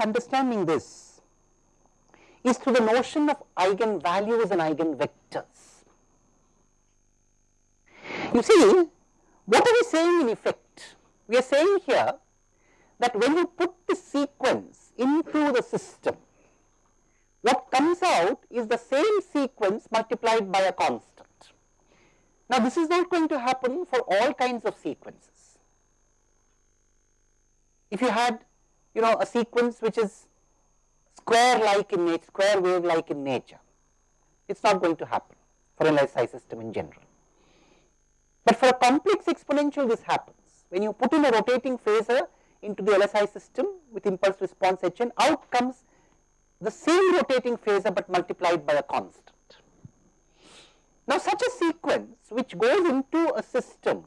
understanding this is through the notion of eigenvalues and eigenvectors. You see, what are we saying in effect? We are saying here that when you put the sequence into the system, what comes out is the same sequence multiplied by a constant. Now, this is not going to happen for all kinds of sequences. If you had you know a sequence which is square like in nature, square wave like in nature, it is not going to happen for an LSI system in general. But for a complex exponential this happens. When you put in a rotating phasor into the LSI system with impulse response Hn, out comes the same rotating phasor but multiplied by a constant. Now, such a sequence which goes into a system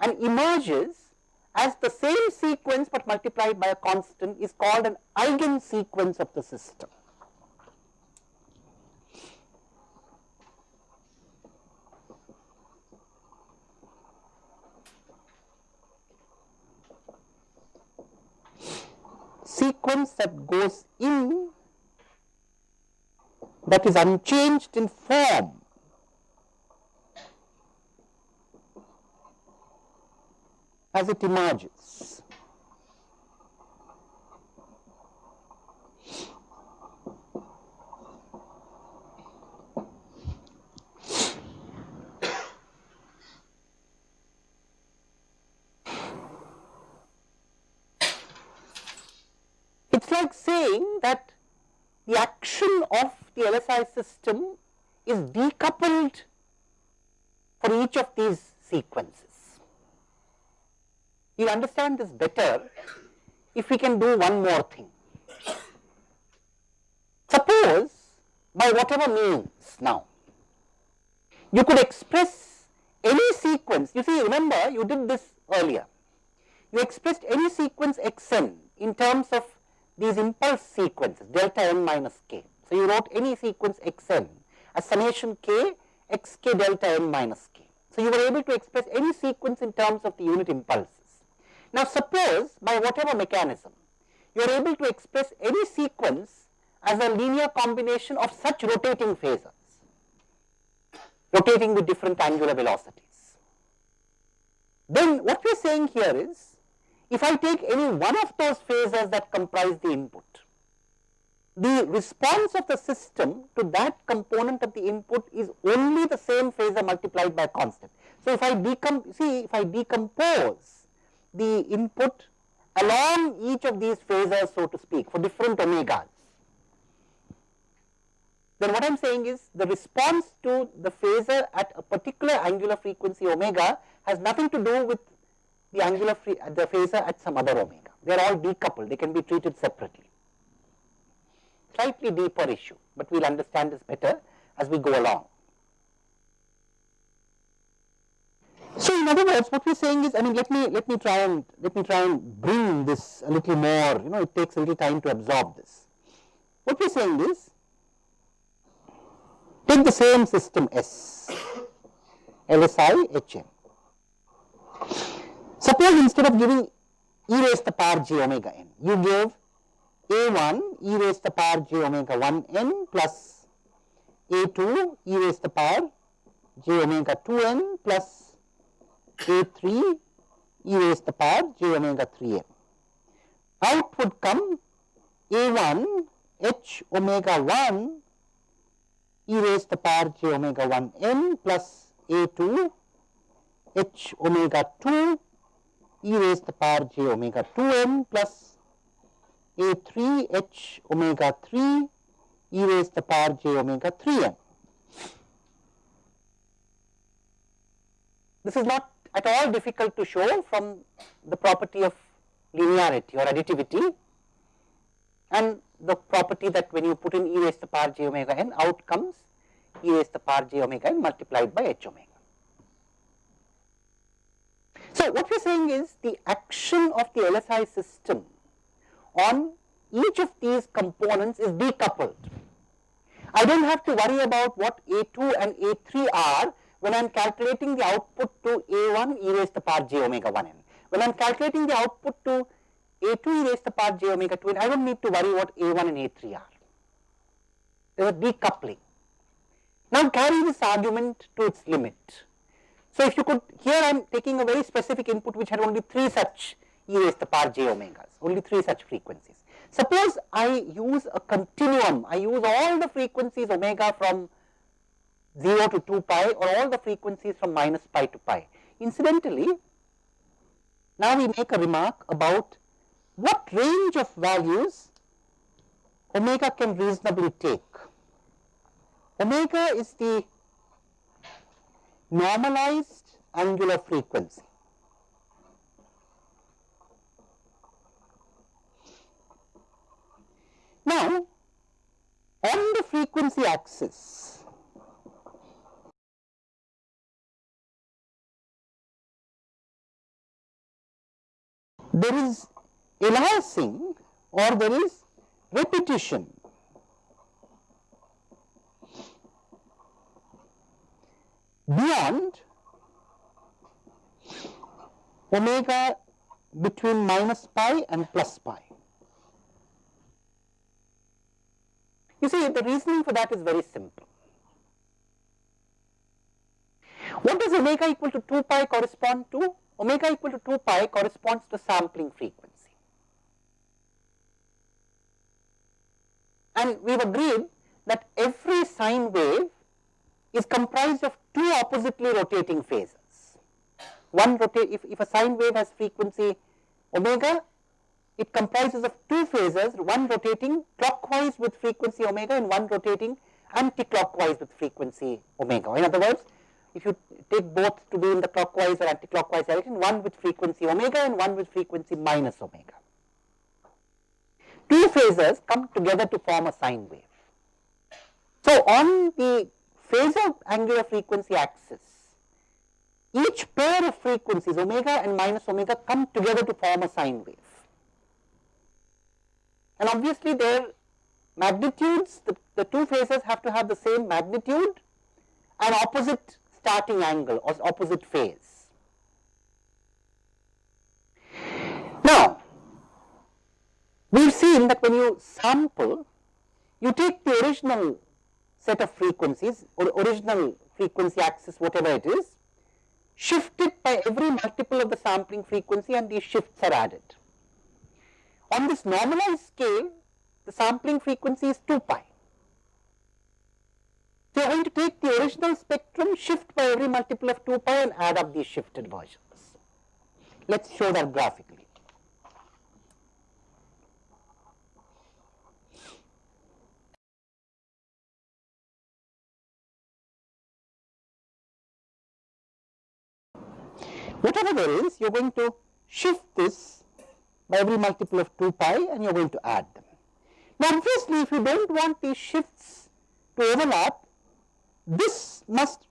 and emerges as the same sequence but multiplied by a constant is called an eigen sequence of the system. sequence that goes in that is unchanged in form as it emerges. It is like saying that the action of the LSI system is decoupled for each of these sequences. You understand this better if we can do one more thing. Suppose by whatever means now, you could express any sequence, you see remember you did this earlier, you expressed any sequence xn in terms of these impulse sequences delta n minus k. So, you wrote any sequence xn as summation k x k delta n minus k. So, you were able to express any sequence in terms of the unit impulses. Now, suppose by whatever mechanism you are able to express any sequence as a linear combination of such rotating phasors, rotating with different angular velocities. Then what we are saying here is if I take any one of those phasors that comprise the input, the response of the system to that component of the input is only the same phasor multiplied by constant. So, if I decom see if I decompose the input along each of these phasors so to speak for different omegas, then what I am saying is the response to the phasor at a particular angular frequency omega has nothing to do with the angular free, uh, the phasor at some other omega. They are all decoupled, they can be treated separately. Slightly deeper issue, but we will understand this better as we go along. So, in other words, what we are saying is, I mean, let me let me try and let me try and bring this a little more. You know, it takes a little time to absorb this. What we are saying is, take the same system S, LSI HM. Suppose instead of giving e raised to the power j omega n, you give a1 e raised to the power j omega 1 n plus a2 e raised to the power j omega 2 n plus a3 e raised to the power j omega 3 n. Out would come a1 h omega 1 e raised to the power j omega 1 n plus a2 h omega 2 e raised to the power j omega 2n plus a 3 h omega 3 e raised to the power j omega 3 m. This is not at all difficult to show from the property of linearity or additivity and the property that when you put in e raised to the power j omega n out comes e raised to the power j omega n multiplied by h omega. So, what we are saying is the action of the LSI system on each of these components is decoupled. I do not have to worry about what A2 and A3 are when I am calculating the output to A1 e raised to the power j omega 1 n. when I am calculating the output to a2 e raised to the power j omega 2 n, I do not need to worry what a1 and a3 are. There is a decoupling. Now carry this argument to its limit. So if you could, here I am taking a very specific input which had only 3 such e raised to the power j omegas, only 3 such frequencies. Suppose I use a continuum, I use all the frequencies omega from 0 to 2 pi or all the frequencies from minus pi to pi. Incidentally, now we make a remark about what range of values omega can reasonably take. Omega is the normalized angular frequency. Now, on the frequency axis, there is aliasing or there is repetition. beyond omega between minus pi and plus pi. You see the reasoning for that is very simple. What does omega equal to 2 pi correspond to? Omega equal to 2 pi corresponds to sampling frequency. And we have agreed that every sine wave is comprised of two oppositely rotating phasors. One rotate, if, if a sine wave has frequency omega, it comprises of two phasors, one rotating clockwise with frequency omega and one rotating anti-clockwise with frequency omega. In other words, if you take both to be in the clockwise or anti-clockwise direction, one with frequency omega and one with frequency minus omega. Two phasors come together to form a sine wave. So, on the phasor angular frequency axis, each pair of frequencies omega and minus omega come together to form a sine wave. And obviously their magnitudes, the, the two phasors have to have the same magnitude and opposite starting angle or opposite phase. Now, we have seen that when you sample, you take the original set of frequencies or original frequency axis whatever it is, shift it by every multiple of the sampling frequency and these shifts are added. On this normalized scale, the sampling frequency is 2 pi. So, you are going to take the original spectrum, shift by every multiple of 2 pi and add up these shifted versions. Let us show that graphically. Whatever there is, you are going to shift this by every multiple of 2 pi and you are going to add them. Now, obviously, if you do not want these shifts to overlap, this must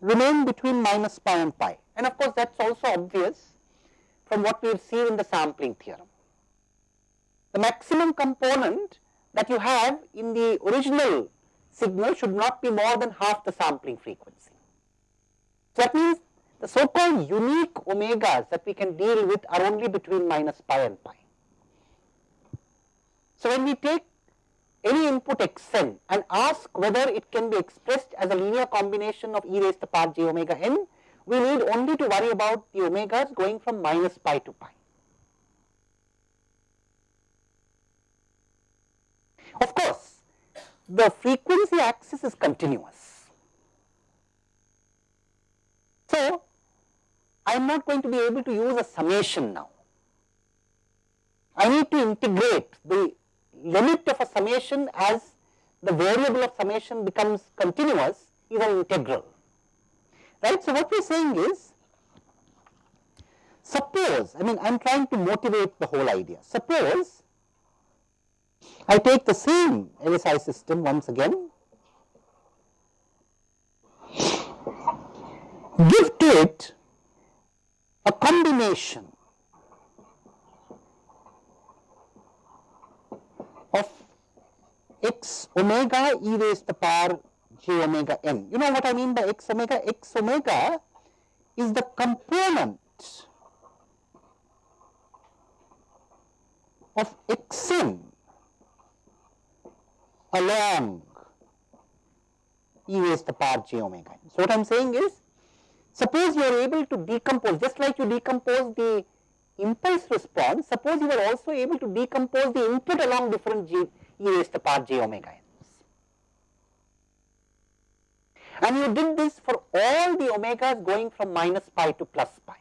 remain between minus pi and pi and of course that is also obvious from what we have seen in the sampling theorem. The maximum component that you have in the original signal should not be more than half the sampling frequency. So that means the so called unique omegas that we can deal with are only between minus pi and pi. So when we take any input xn and ask whether it can be expressed as a linear combination of e raised to the power j omega n, we need only to worry about the omegas going from minus pi to pi. Of course, the frequency axis is continuous. So, I am not going to be able to use a summation now. I need to integrate the limit of a summation as the variable of summation becomes continuous is an integral, right. So, what we are saying is, suppose, I mean I am trying to motivate the whole idea, suppose I take the same LSI system once again, give to it a combination of x omega e raised to the power j omega n. You know what I mean by x omega? x omega is the component of xn along e raised to the power j omega n. So, what I am saying is suppose you are able to decompose just like you decompose the impulse response, suppose you are also able to decompose the input along different g, e raised to the power j omega n. And you did this for all the omegas going from minus pi to plus pi.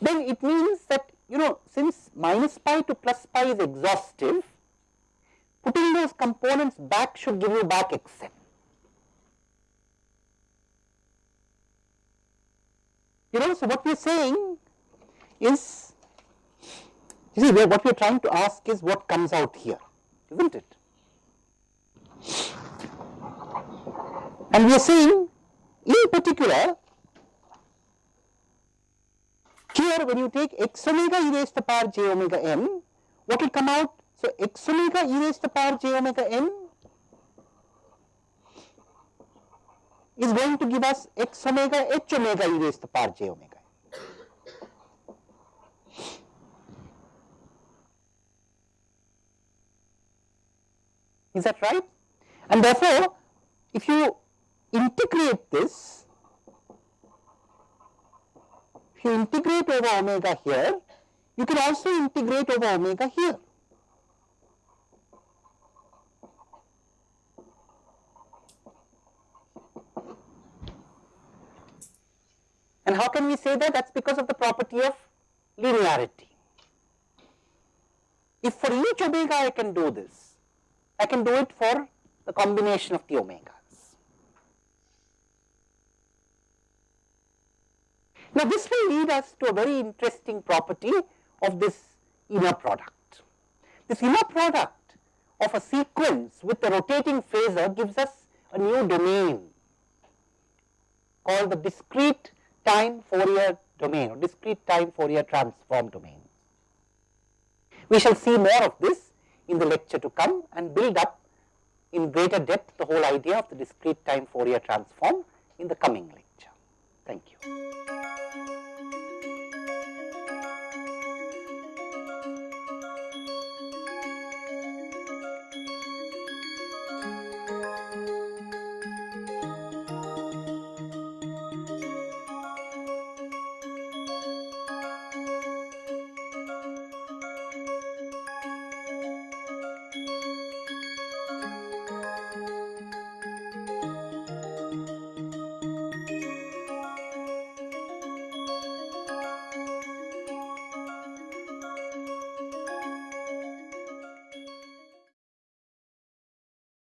Then it means that you know since minus pi to plus pi is exhaustive, putting those components back should give you back xn. You know, so what we are saying is, you see, what we are trying to ask is what comes out here, isn't it? And we are saying, in particular, here when you take x omega e raised to the power j omega n, what will come out? So, x omega e raised to the power j omega n is going to give us x omega h omega e raised to the power j omega. Is that right? And therefore, if you integrate this, if you integrate over omega here, you can also integrate over omega here. And how can we say that? That is because of the property of linearity. If for each omega I can do this, I can do it for the combination of the omegas. Now, this will lead us to a very interesting property of this inner product. This inner product of a sequence with a rotating phasor gives us a new domain called the discrete time Fourier domain or discrete time Fourier transform domain. We shall see more of this in the lecture to come and build up in greater depth the whole idea of the discrete time Fourier transform in the coming lecture. Thank you.